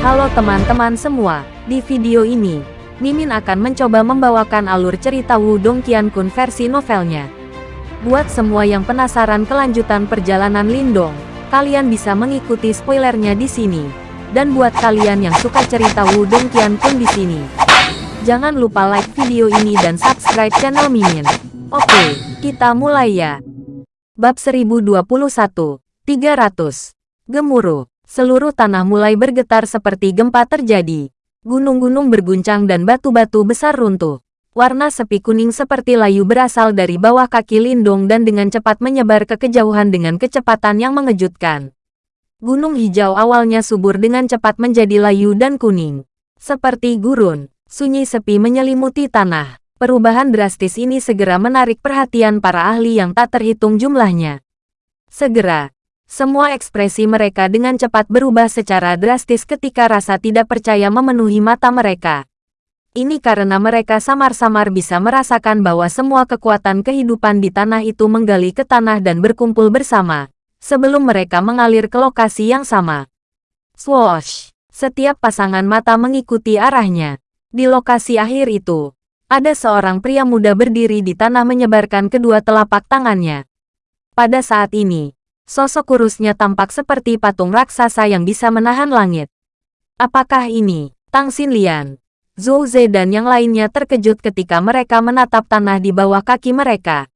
Halo teman-teman semua, di video ini, Mimin akan mencoba membawakan alur cerita Wudong Qiankun versi novelnya. Buat semua yang penasaran kelanjutan perjalanan Lindong, kalian bisa mengikuti spoilernya di sini. Dan buat kalian yang suka cerita Wudong Qiankun di sini, jangan lupa like video ini dan subscribe channel Mimin. Oke, kita mulai ya. Bab 1021, 300. Gemuruh. Seluruh tanah mulai bergetar seperti gempa terjadi. Gunung-gunung berguncang dan batu-batu besar runtuh. Warna sepi kuning seperti layu berasal dari bawah kaki Lindung dan dengan cepat menyebar ke kejauhan dengan kecepatan yang mengejutkan. Gunung hijau awalnya subur dengan cepat menjadi layu dan kuning. Seperti gurun, sunyi sepi menyelimuti tanah. Perubahan drastis ini segera menarik perhatian para ahli yang tak terhitung jumlahnya. Segera, semua ekspresi mereka dengan cepat berubah secara drastis ketika rasa tidak percaya memenuhi mata mereka. Ini karena mereka samar-samar bisa merasakan bahwa semua kekuatan kehidupan di tanah itu menggali ke tanah dan berkumpul bersama, sebelum mereka mengalir ke lokasi yang sama. Swoosh! Setiap pasangan mata mengikuti arahnya. Di lokasi akhir itu, ada seorang pria muda berdiri di tanah menyebarkan kedua telapak tangannya. Pada saat ini, Sosok kurusnya tampak seperti patung raksasa yang bisa menahan langit. Apakah ini Tang Xinlian? Zhou Ze dan yang lainnya terkejut ketika mereka menatap tanah di bawah kaki mereka.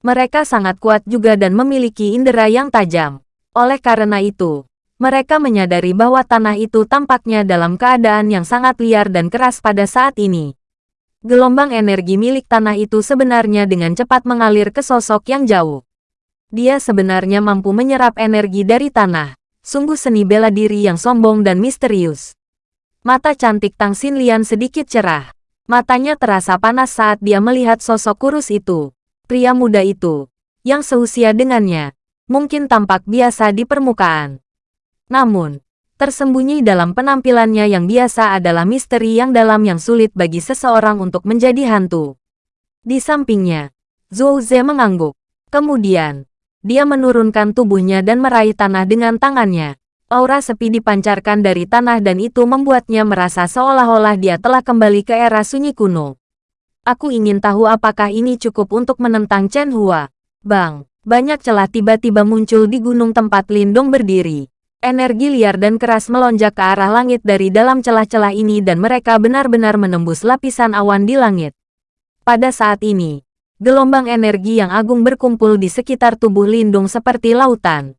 Mereka sangat kuat juga dan memiliki indera yang tajam. Oleh karena itu, mereka menyadari bahwa tanah itu tampaknya dalam keadaan yang sangat liar dan keras pada saat ini. Gelombang energi milik tanah itu sebenarnya dengan cepat mengalir ke sosok yang jauh. Dia sebenarnya mampu menyerap energi dari tanah. Sungguh seni bela diri yang sombong dan misterius. Mata cantik Tang Xinlian sedikit cerah. Matanya terasa panas saat dia melihat sosok kurus itu. Pria muda itu, yang seusia dengannya, mungkin tampak biasa di permukaan. Namun, tersembunyi dalam penampilannya yang biasa adalah misteri yang dalam yang sulit bagi seseorang untuk menjadi hantu. Di sampingnya, Zhou Ze mengangguk. Kemudian, dia menurunkan tubuhnya dan meraih tanah dengan tangannya. Aura sepi dipancarkan dari tanah dan itu membuatnya merasa seolah-olah dia telah kembali ke era sunyi kuno. Aku ingin tahu apakah ini cukup untuk menentang Chen Hua. Bang, banyak celah tiba-tiba muncul di gunung tempat Lindong berdiri. Energi liar dan keras melonjak ke arah langit dari dalam celah-celah ini dan mereka benar-benar menembus lapisan awan di langit. Pada saat ini, Gelombang energi yang agung berkumpul di sekitar tubuh Lindung seperti lautan.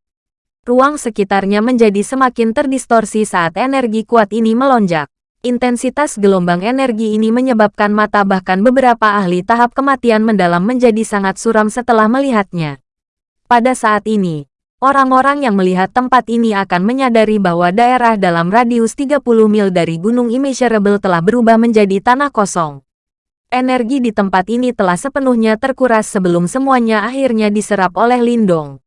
Ruang sekitarnya menjadi semakin terdistorsi saat energi kuat ini melonjak. Intensitas gelombang energi ini menyebabkan mata bahkan beberapa ahli tahap kematian mendalam menjadi sangat suram setelah melihatnya. Pada saat ini, orang-orang yang melihat tempat ini akan menyadari bahwa daerah dalam radius 30 mil dari Gunung Immeasurable telah berubah menjadi tanah kosong. Energi di tempat ini telah sepenuhnya terkuras sebelum semuanya akhirnya diserap oleh Lindong.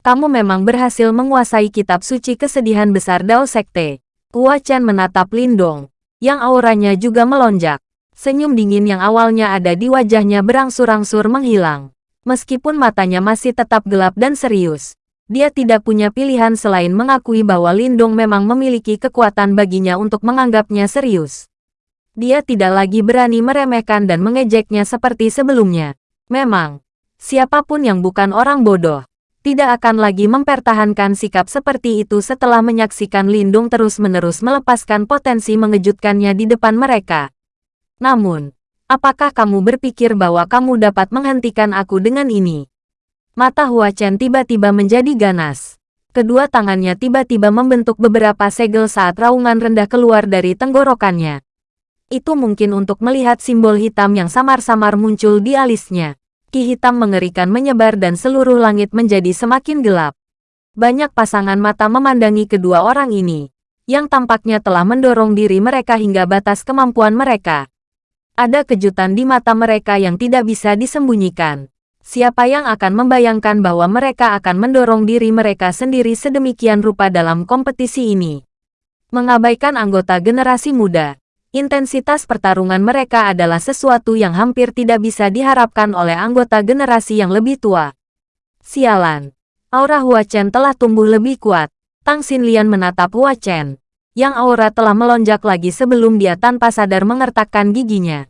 Kamu memang berhasil menguasai kitab suci kesedihan besar Dao Sekte. Hua Chen menatap Lindong, yang auranya juga melonjak. Senyum dingin yang awalnya ada di wajahnya berangsur-angsur menghilang. Meskipun matanya masih tetap gelap dan serius, dia tidak punya pilihan selain mengakui bahwa Lindong memang memiliki kekuatan baginya untuk menganggapnya serius. Dia tidak lagi berani meremehkan dan mengejeknya seperti sebelumnya. Memang, siapa pun yang bukan orang bodoh, tidak akan lagi mempertahankan sikap seperti itu setelah menyaksikan Lindung terus-menerus melepaskan potensi mengejutkannya di depan mereka. Namun, apakah kamu berpikir bahwa kamu dapat menghentikan aku dengan ini? Mata Hua Chen tiba-tiba menjadi ganas. Kedua tangannya tiba-tiba membentuk beberapa segel saat raungan rendah keluar dari tenggorokannya itu mungkin untuk melihat simbol hitam yang samar-samar muncul di alisnya. Ki hitam mengerikan menyebar dan seluruh langit menjadi semakin gelap. Banyak pasangan mata memandangi kedua orang ini, yang tampaknya telah mendorong diri mereka hingga batas kemampuan mereka. Ada kejutan di mata mereka yang tidak bisa disembunyikan. Siapa yang akan membayangkan bahwa mereka akan mendorong diri mereka sendiri sedemikian rupa dalam kompetisi ini? Mengabaikan anggota generasi muda, Intensitas pertarungan mereka adalah sesuatu yang hampir tidak bisa diharapkan oleh anggota generasi yang lebih tua. Sialan. Aura Hua Chen telah tumbuh lebih kuat. Tang Xinlian menatap Hua Chen. yang aura telah melonjak lagi sebelum dia tanpa sadar mengertakkan giginya.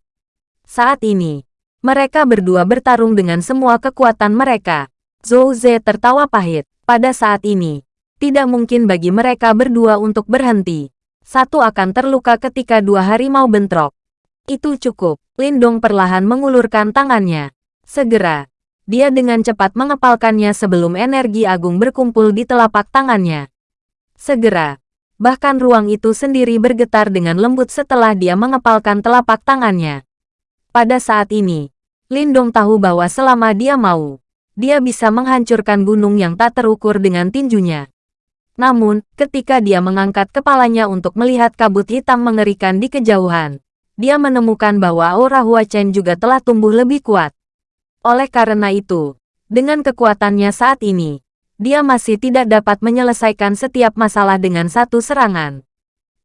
Saat ini, mereka berdua bertarung dengan semua kekuatan mereka. Zhou Ze tertawa pahit. Pada saat ini, tidak mungkin bagi mereka berdua untuk berhenti. Satu akan terluka ketika dua harimau bentrok. Itu cukup. Lindong perlahan mengulurkan tangannya. Segera, dia dengan cepat mengepalkannya sebelum energi agung berkumpul di telapak tangannya. Segera, bahkan ruang itu sendiri bergetar dengan lembut setelah dia mengepalkan telapak tangannya. Pada saat ini, Lindong tahu bahwa selama dia mau, dia bisa menghancurkan gunung yang tak terukur dengan tinjunya. Namun, ketika dia mengangkat kepalanya untuk melihat kabut hitam mengerikan di kejauhan, dia menemukan bahwa aura Hua Chen juga telah tumbuh lebih kuat. Oleh karena itu, dengan kekuatannya saat ini, dia masih tidak dapat menyelesaikan setiap masalah dengan satu serangan.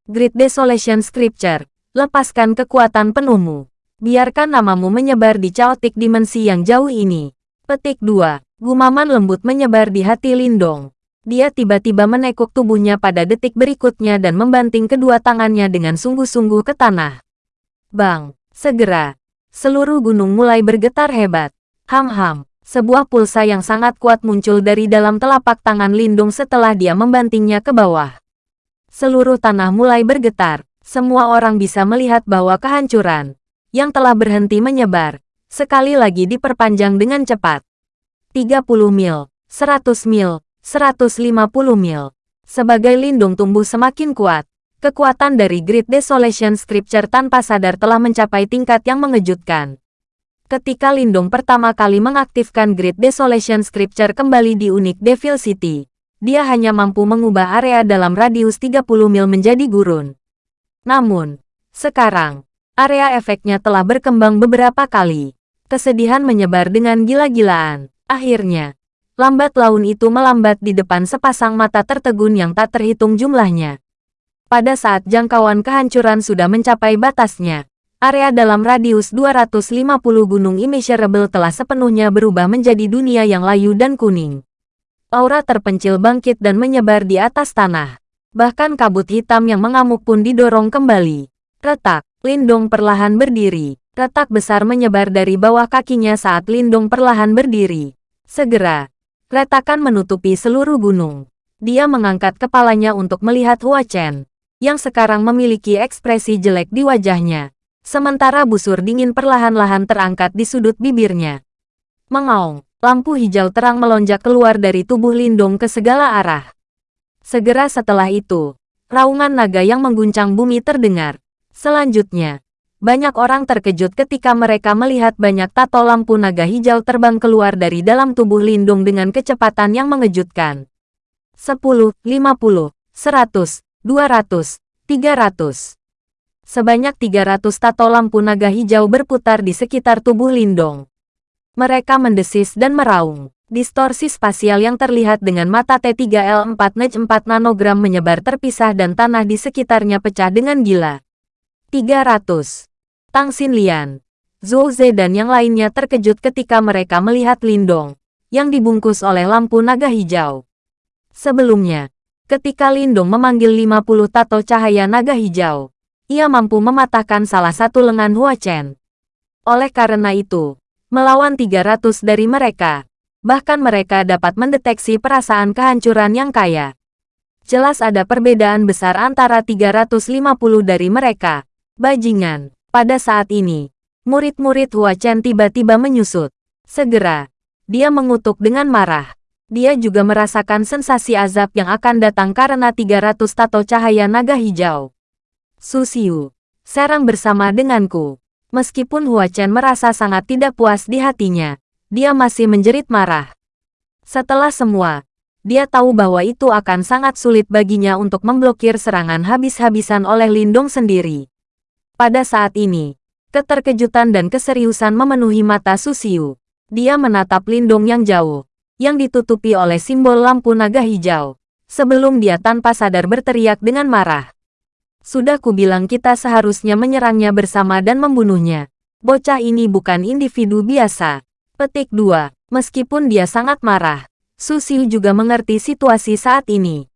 Great Desolation Scripture, lepaskan kekuatan penuhmu. Biarkan namamu menyebar di caotik dimensi yang jauh ini. Petik 2. Gumaman lembut menyebar di hati Lindong. Dia tiba-tiba menekuk tubuhnya pada detik berikutnya dan membanting kedua tangannya dengan sungguh-sungguh ke tanah. Bang! Segera, seluruh gunung mulai bergetar hebat. Ham-ham, sebuah pulsa yang sangat kuat muncul dari dalam telapak tangan Lindung setelah dia membantingnya ke bawah. Seluruh tanah mulai bergetar. Semua orang bisa melihat bahwa kehancuran yang telah berhenti menyebar, sekali lagi diperpanjang dengan cepat. 30 mil, 100 mil, 150 mil. Sebagai lindung tumbuh semakin kuat, kekuatan dari Great Desolation Scripture tanpa sadar telah mencapai tingkat yang mengejutkan. Ketika Lindung pertama kali mengaktifkan Great Desolation Scripture kembali di unik Devil City, dia hanya mampu mengubah area dalam radius 30 mil menjadi gurun. Namun, sekarang, area efeknya telah berkembang beberapa kali. Kesedihan menyebar dengan gila-gilaan. Akhirnya, lambat laun itu melambat di depan sepasang mata tertegun yang tak terhitung jumlahnya. Pada saat jangkauan kehancuran sudah mencapai batasnya, area dalam radius 250 gunung immeasurable telah sepenuhnya berubah menjadi dunia yang layu dan kuning. Aura terpencil bangkit dan menyebar di atas tanah. Bahkan kabut hitam yang mengamuk pun didorong kembali. Retak, Lindong perlahan berdiri. Retak besar menyebar dari bawah kakinya saat Lindong perlahan berdiri. Segera, Retakan menutupi seluruh gunung. Dia mengangkat kepalanya untuk melihat Hua Chen, yang sekarang memiliki ekspresi jelek di wajahnya. Sementara busur dingin perlahan-lahan terangkat di sudut bibirnya. Mengaung, lampu hijau terang melonjak keluar dari tubuh Lindung ke segala arah. Segera setelah itu, raungan naga yang mengguncang bumi terdengar. Selanjutnya, banyak orang terkejut ketika mereka melihat banyak tato lampu naga hijau terbang keluar dari dalam tubuh Lindung dengan kecepatan yang mengejutkan. 10, 50, 100, 200, 300. Sebanyak 300 tato lampu naga hijau berputar di sekitar tubuh Lindong. Mereka mendesis dan meraung. Distorsi spasial yang terlihat dengan mata T3L4 NEJ 4 nanogram menyebar terpisah dan tanah di sekitarnya pecah dengan gila. 300. Tang Xinlian, Zhou Ze dan yang lainnya terkejut ketika mereka melihat Lindong, yang dibungkus oleh lampu naga hijau. Sebelumnya, ketika Lindong memanggil 50 tato cahaya naga hijau, ia mampu mematahkan salah satu lengan Hua Chen. Oleh karena itu, melawan 300 dari mereka, bahkan mereka dapat mendeteksi perasaan kehancuran yang kaya. Jelas ada perbedaan besar antara 350 dari mereka, Bajingan, pada saat ini, murid-murid Hua Chen tiba-tiba menyusut. Segera, dia mengutuk dengan marah. Dia juga merasakan sensasi azab yang akan datang karena 300 tato cahaya naga hijau. Susiu, serang bersama denganku. Meskipun Hua Chen merasa sangat tidak puas di hatinya, dia masih menjerit marah. Setelah semua, dia tahu bahwa itu akan sangat sulit baginya untuk memblokir serangan habis-habisan oleh Lindong sendiri. Pada saat ini, keterkejutan dan keseriusan memenuhi mata Susiu. Dia menatap Lindung yang jauh, yang ditutupi oleh simbol lampu naga hijau, sebelum dia tanpa sadar berteriak dengan marah. Sudah kubilang kita seharusnya menyerangnya bersama dan membunuhnya. Bocah ini bukan individu biasa. Petik 2. Meskipun dia sangat marah, Susiu juga mengerti situasi saat ini.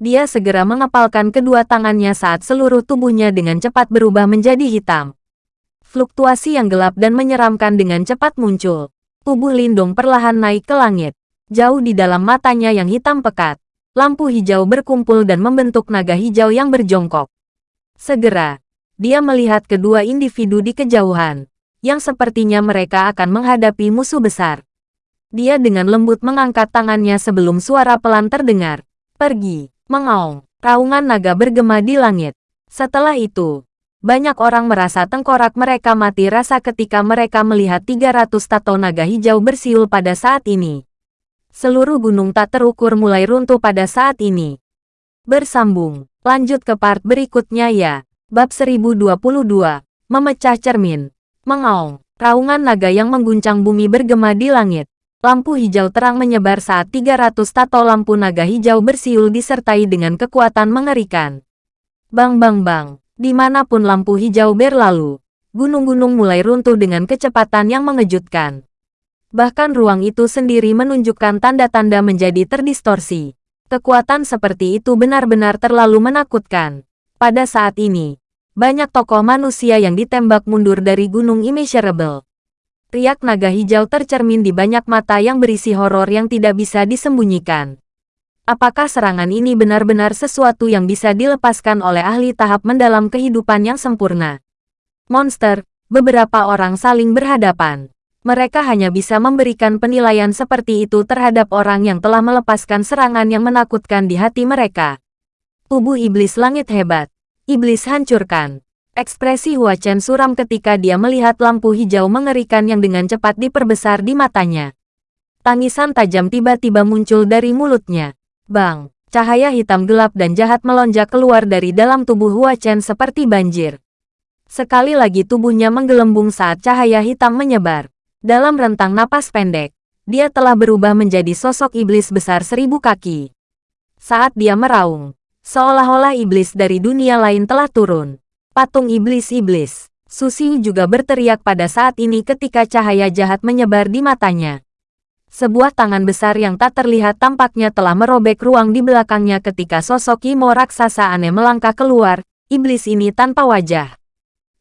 Dia segera mengepalkan kedua tangannya saat seluruh tubuhnya dengan cepat berubah menjadi hitam. Fluktuasi yang gelap dan menyeramkan dengan cepat muncul. Tubuh Lindong perlahan naik ke langit. Jauh di dalam matanya yang hitam pekat. Lampu hijau berkumpul dan membentuk naga hijau yang berjongkok. Segera, dia melihat kedua individu di kejauhan, yang sepertinya mereka akan menghadapi musuh besar. Dia dengan lembut mengangkat tangannya sebelum suara pelan terdengar. Pergi, mengaung, raungan naga bergema di langit. Setelah itu, banyak orang merasa tengkorak mereka mati rasa ketika mereka melihat 300 tato naga hijau bersiul pada saat ini. Seluruh gunung tak terukur mulai runtuh pada saat ini. Bersambung, lanjut ke part berikutnya ya. Bab 1022, Memecah Cermin. Mengaung, raungan naga yang mengguncang bumi bergema di langit. Lampu hijau terang menyebar saat 300 tato lampu naga hijau bersiul disertai dengan kekuatan mengerikan. Bang bang bang, di mana pun lampu hijau berlalu, gunung-gunung mulai runtuh dengan kecepatan yang mengejutkan. Bahkan ruang itu sendiri menunjukkan tanda-tanda menjadi terdistorsi. Kekuatan seperti itu benar-benar terlalu menakutkan. Pada saat ini, banyak tokoh manusia yang ditembak mundur dari gunung immeasurable. Riak naga hijau tercermin di banyak mata yang berisi horor yang tidak bisa disembunyikan. Apakah serangan ini benar-benar sesuatu yang bisa dilepaskan oleh ahli tahap mendalam kehidupan yang sempurna? Monster, beberapa orang saling berhadapan. Mereka hanya bisa memberikan penilaian seperti itu terhadap orang yang telah melepaskan serangan yang menakutkan di hati mereka. Tubuh iblis langit hebat. Iblis hancurkan. Ekspresi Hua Chen suram ketika dia melihat lampu hijau mengerikan yang dengan cepat diperbesar di matanya. Tangisan tajam tiba-tiba muncul dari mulutnya. Bang! Cahaya hitam gelap dan jahat melonjak keluar dari dalam tubuh Hua Chen seperti banjir. Sekali lagi tubuhnya menggelembung saat cahaya hitam menyebar. Dalam rentang napas pendek, dia telah berubah menjadi sosok iblis besar seribu kaki. Saat dia meraung, seolah-olah iblis dari dunia lain telah turun. Patung iblis-iblis. Susi juga berteriak pada saat ini ketika cahaya jahat menyebar di matanya. Sebuah tangan besar yang tak terlihat tampaknya telah merobek ruang di belakangnya ketika sosok Imo raksasa aneh melangkah keluar, iblis ini tanpa wajah.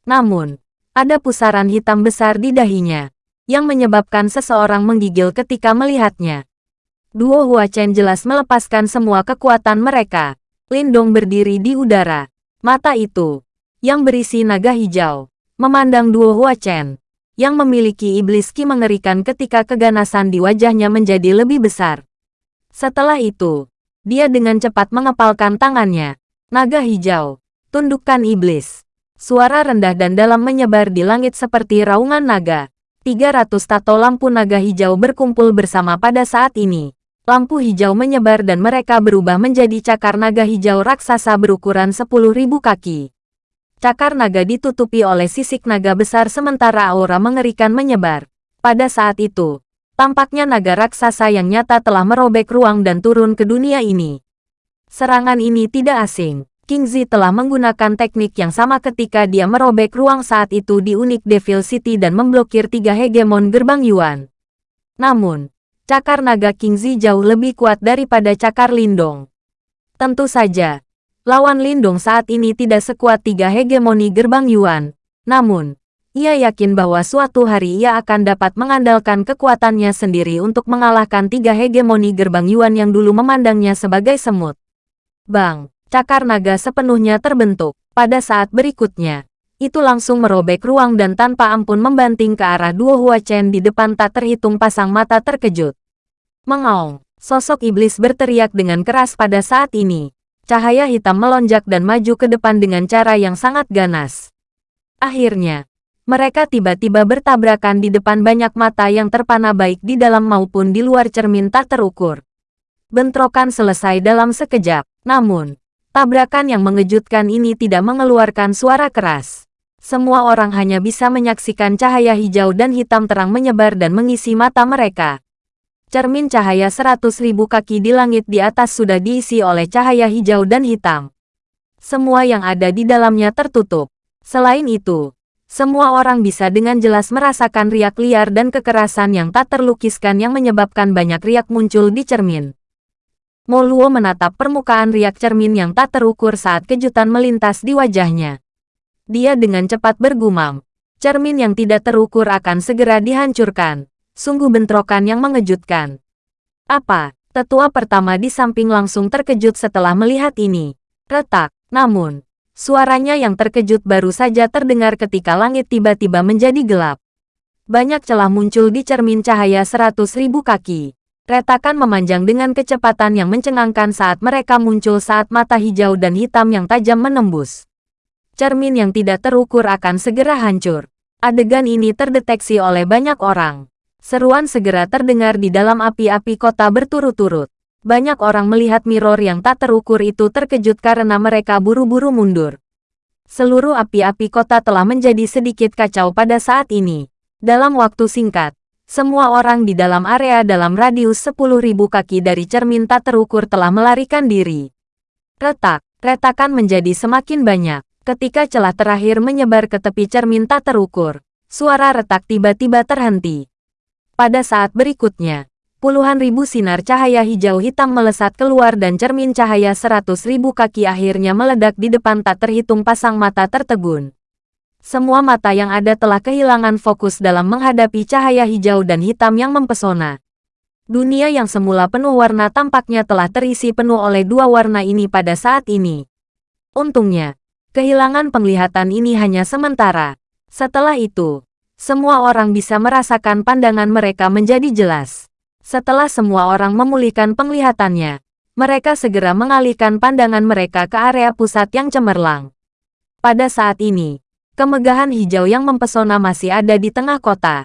Namun, ada pusaran hitam besar di dahinya, yang menyebabkan seseorang menggigil ketika melihatnya. Duo Hua Chen jelas melepaskan semua kekuatan mereka. Lindong berdiri di udara. Mata itu, yang berisi naga hijau, memandang duo Hua Chen, yang memiliki iblis ki mengerikan ketika keganasan di wajahnya menjadi lebih besar. Setelah itu, dia dengan cepat mengepalkan tangannya. Naga hijau, tundukkan iblis. Suara rendah dan dalam menyebar di langit seperti raungan naga. 300 tato lampu naga hijau berkumpul bersama pada saat ini. Lampu hijau menyebar dan mereka berubah menjadi cakar naga hijau raksasa berukuran 10.000 kaki. Cakar naga ditutupi oleh sisik naga besar sementara aura mengerikan menyebar. Pada saat itu, tampaknya naga raksasa yang nyata telah merobek ruang dan turun ke dunia ini. Serangan ini tidak asing. King Zi telah menggunakan teknik yang sama ketika dia merobek ruang saat itu di Unik Devil City dan memblokir tiga hegemon gerbang Yuan. Namun, cakar naga King Zi jauh lebih kuat daripada cakar Lindong. Tentu saja, Lawan Lindung saat ini tidak sekuat tiga hegemoni gerbang Yuan. Namun, ia yakin bahwa suatu hari ia akan dapat mengandalkan kekuatannya sendiri untuk mengalahkan tiga hegemoni gerbang Yuan yang dulu memandangnya sebagai semut. Bang, cakar naga sepenuhnya terbentuk. Pada saat berikutnya, itu langsung merobek ruang dan tanpa ampun membanting ke arah dua Hua Chen di depan tak terhitung pasang mata terkejut. Mengaung, sosok iblis berteriak dengan keras pada saat ini. Cahaya hitam melonjak dan maju ke depan dengan cara yang sangat ganas. Akhirnya, mereka tiba-tiba bertabrakan di depan banyak mata yang terpana baik di dalam maupun di luar cermin tak terukur. Bentrokan selesai dalam sekejap, namun, tabrakan yang mengejutkan ini tidak mengeluarkan suara keras. Semua orang hanya bisa menyaksikan cahaya hijau dan hitam terang menyebar dan mengisi mata mereka. Cermin cahaya seratus ribu kaki di langit di atas sudah diisi oleh cahaya hijau dan hitam. Semua yang ada di dalamnya tertutup. Selain itu, semua orang bisa dengan jelas merasakan riak liar dan kekerasan yang tak terlukiskan yang menyebabkan banyak riak muncul di cermin. Mo Luo menatap permukaan riak cermin yang tak terukur saat kejutan melintas di wajahnya. Dia dengan cepat bergumam. Cermin yang tidak terukur akan segera dihancurkan. Sungguh bentrokan yang mengejutkan. Apa? Tetua pertama di samping langsung terkejut setelah melihat ini. Retak, namun, suaranya yang terkejut baru saja terdengar ketika langit tiba-tiba menjadi gelap. Banyak celah muncul di cermin cahaya seratus ribu kaki. Retakan memanjang dengan kecepatan yang mencengangkan saat mereka muncul saat mata hijau dan hitam yang tajam menembus. Cermin yang tidak terukur akan segera hancur. Adegan ini terdeteksi oleh banyak orang. Seruan segera terdengar di dalam api-api kota berturut-turut. Banyak orang melihat mirror yang tak terukur itu terkejut karena mereka buru-buru mundur. Seluruh api-api kota telah menjadi sedikit kacau pada saat ini. Dalam waktu singkat, semua orang di dalam area dalam radius 10.000 kaki dari cermin tak terukur telah melarikan diri. Retak, retakan menjadi semakin banyak. Ketika celah terakhir menyebar ke tepi cermin tak terukur, suara retak tiba-tiba terhenti. Pada saat berikutnya, puluhan ribu sinar cahaya hijau hitam melesat keluar dan cermin cahaya seratus ribu kaki akhirnya meledak di depan tak terhitung pasang mata tertegun. Semua mata yang ada telah kehilangan fokus dalam menghadapi cahaya hijau dan hitam yang mempesona. Dunia yang semula penuh warna tampaknya telah terisi penuh oleh dua warna ini pada saat ini. Untungnya, kehilangan penglihatan ini hanya sementara. Setelah itu, semua orang bisa merasakan pandangan mereka menjadi jelas. Setelah semua orang memulihkan penglihatannya, mereka segera mengalihkan pandangan mereka ke area pusat yang cemerlang. Pada saat ini, Kemegahan hijau yang mempesona masih ada di tengah kota.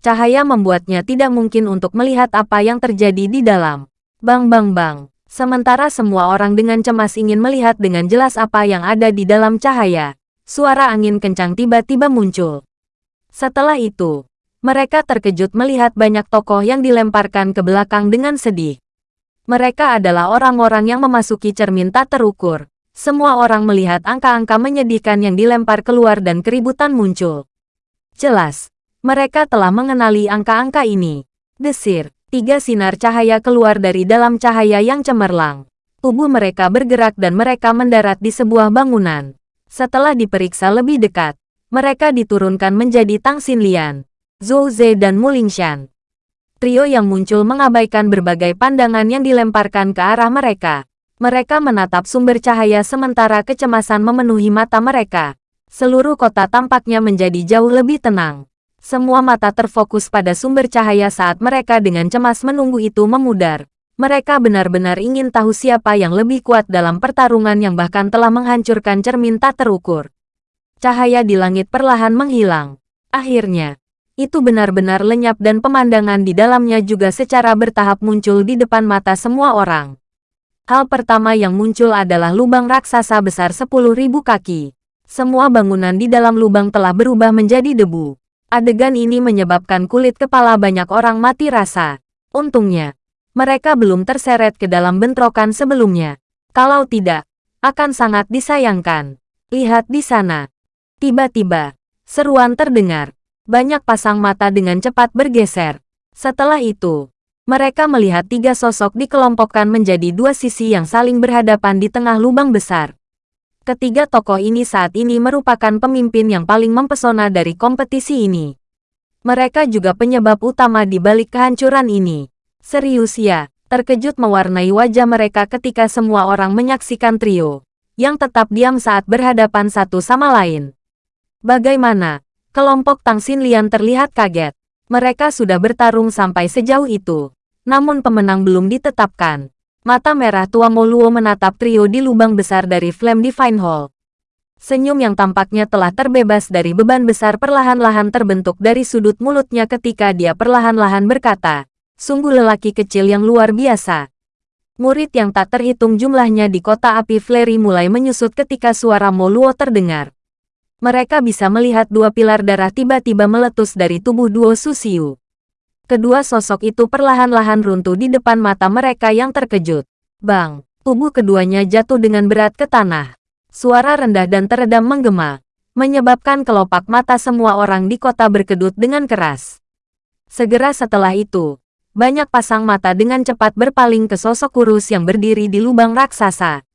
Cahaya membuatnya tidak mungkin untuk melihat apa yang terjadi di dalam. Bang bang bang. Sementara semua orang dengan cemas ingin melihat dengan jelas apa yang ada di dalam cahaya, suara angin kencang tiba-tiba muncul. Setelah itu, mereka terkejut melihat banyak tokoh yang dilemparkan ke belakang dengan sedih. Mereka adalah orang-orang yang memasuki cermin tak terukur, semua orang melihat angka-angka menyedihkan yang dilempar keluar dan keributan muncul. Jelas, mereka telah mengenali angka-angka ini. Desir, tiga sinar cahaya keluar dari dalam cahaya yang cemerlang. Tubuh mereka bergerak dan mereka mendarat di sebuah bangunan. Setelah diperiksa lebih dekat, mereka diturunkan menjadi Tang Xinlian, Zhou Ze dan Mulingshan. Trio yang muncul mengabaikan berbagai pandangan yang dilemparkan ke arah mereka. Mereka menatap sumber cahaya sementara kecemasan memenuhi mata mereka. Seluruh kota tampaknya menjadi jauh lebih tenang. Semua mata terfokus pada sumber cahaya saat mereka dengan cemas menunggu itu memudar. Mereka benar-benar ingin tahu siapa yang lebih kuat dalam pertarungan yang bahkan telah menghancurkan cermin tak terukur. Cahaya di langit perlahan menghilang. Akhirnya, itu benar-benar lenyap dan pemandangan di dalamnya juga secara bertahap muncul di depan mata semua orang. Hal pertama yang muncul adalah lubang raksasa besar 10.000 kaki. Semua bangunan di dalam lubang telah berubah menjadi debu. Adegan ini menyebabkan kulit kepala banyak orang mati rasa. Untungnya, mereka belum terseret ke dalam bentrokan sebelumnya. Kalau tidak, akan sangat disayangkan. Lihat di sana. Tiba-tiba, seruan terdengar. Banyak pasang mata dengan cepat bergeser. Setelah itu, mereka melihat tiga sosok dikelompokkan menjadi dua sisi yang saling berhadapan di tengah lubang besar. Ketiga tokoh ini saat ini merupakan pemimpin yang paling mempesona dari kompetisi ini. Mereka juga penyebab utama di balik kehancuran ini. Serius ya, terkejut mewarnai wajah mereka ketika semua orang menyaksikan trio, yang tetap diam saat berhadapan satu sama lain. Bagaimana? Kelompok Tang Xinlian terlihat kaget. Mereka sudah bertarung sampai sejauh itu. Namun pemenang belum ditetapkan. Mata merah tua Moluo menatap trio di lubang besar dari Flame Divine Hall. Senyum yang tampaknya telah terbebas dari beban besar perlahan-lahan terbentuk dari sudut mulutnya ketika dia perlahan-lahan berkata, sungguh lelaki kecil yang luar biasa. Murid yang tak terhitung jumlahnya di kota api Flery mulai menyusut ketika suara Moluo terdengar. Mereka bisa melihat dua pilar darah tiba-tiba meletus dari tubuh duo Susiu. Kedua sosok itu perlahan-lahan runtuh di depan mata mereka yang terkejut. Bang, tubuh keduanya jatuh dengan berat ke tanah. Suara rendah dan teredam menggema, menyebabkan kelopak mata semua orang di kota berkedut dengan keras. Segera setelah itu, Banyak pasang mata dengan cepat berpaling ke sosok kurus yang berdiri di lubang raksasa.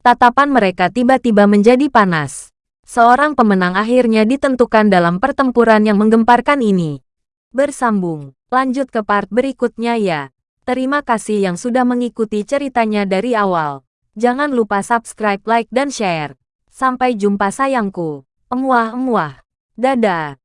Tatapan mereka tiba-tiba menjadi panas. Seorang pemenang akhirnya ditentukan dalam pertempuran yang menggemparkan ini. Bersambung, lanjut ke part berikutnya ya. Terima kasih yang sudah mengikuti ceritanya dari awal. Jangan lupa subscribe, like, dan share. Sampai jumpa sayangku. Emuah-emuah. Dadah.